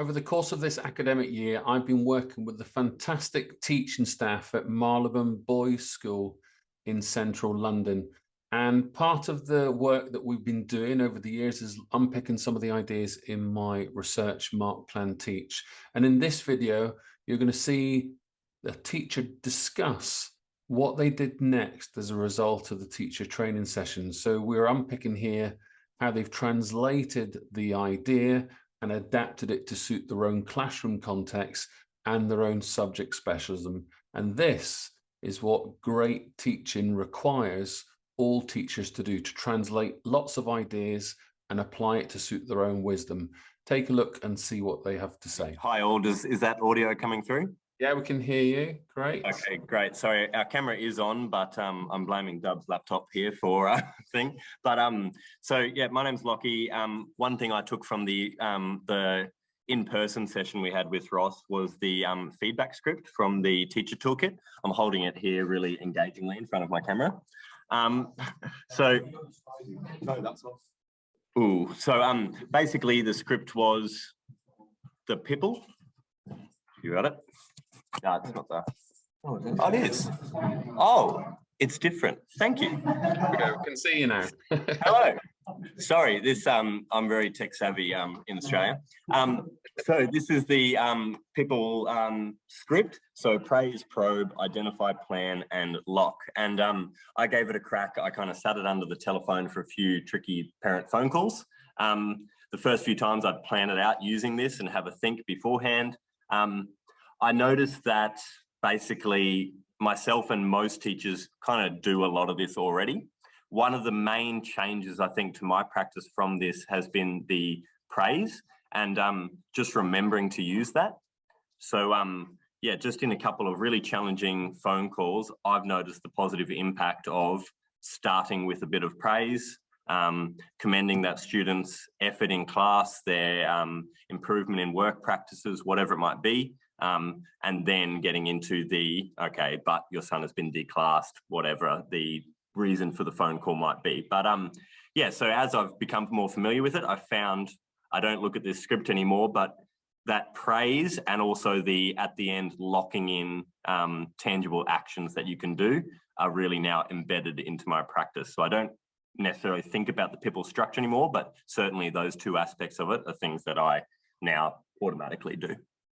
Over the course of this academic year, I've been working with the fantastic teaching staff at Marylebone Boys School in central London. And part of the work that we've been doing over the years is unpicking some of the ideas in my research Mark Plan Teach. And in this video, you're going to see the teacher discuss what they did next as a result of the teacher training session. So we're unpicking here how they've translated the idea and adapted it to suit their own classroom context and their own subject specialism. And this is what great teaching requires all teachers to do, to translate lots of ideas and apply it to suit their own wisdom. Take a look and see what they have to say. Hi all, Does, is that audio coming through? Yeah, we can hear you. Great. Okay, great. Sorry, our camera is on, but um, I'm blaming Dub's laptop here for a uh, thing. But um, so yeah, my name's Lockie. Um, one thing I took from the um, the in-person session we had with Ross was the um, feedback script from the teacher toolkit. I'm holding it here really engagingly in front of my camera. Um, so, no, that's off. Ooh, so um, basically the script was the pipple. You got it? No, it's not that. Oh, it is. Oh, it's different. Thank you. We can see you now. Hello. Sorry, this um, I'm very tech savvy um, in Australia. Um, so this is the um, people um, script. So praise, probe, identify, plan, and lock. And um, I gave it a crack. I kind of sat it under the telephone for a few tricky parent phone calls. Um, the first few times I'd plan it out using this and have a think beforehand. Um, I noticed that basically myself and most teachers kind of do a lot of this already. One of the main changes I think to my practice from this has been the praise and um, just remembering to use that. So um, yeah, just in a couple of really challenging phone calls, I've noticed the positive impact of starting with a bit of praise, um, commending that student's effort in class, their um, improvement in work practices, whatever it might be, um, and then getting into the, okay, but your son has been declassed, whatever the reason for the phone call might be. But um, yeah, so as I've become more familiar with it, I found I don't look at this script anymore, but that praise and also the at the end locking in um, tangible actions that you can do are really now embedded into my practice. So I don't necessarily think about the PIPL structure anymore, but certainly those two aspects of it are things that I now automatically do.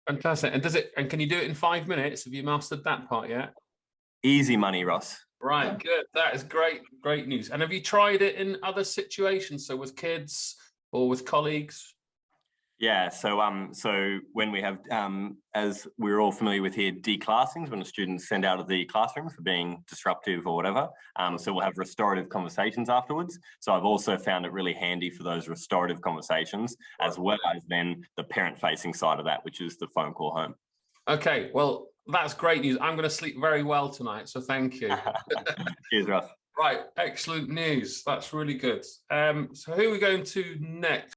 Fantastic. And does it, and can you do it in five minutes? Have you mastered that part yet? Easy money, Ross. Right, good. That is great, great news. And have you tried it in other situations? So with kids or with colleagues? Yeah, so um, so when we have, um, as we're all familiar with here, declassings, when a student's sent out of the classroom for being disruptive or whatever, um, so we'll have restorative conversations afterwards. So I've also found it really handy for those restorative conversations, as well as then the parent-facing side of that, which is the phone call home. Okay, well, that's great news. I'm going to sleep very well tonight, so thank you. Cheers, Russ. Right, excellent news. That's really good. Um, so who are we going to next?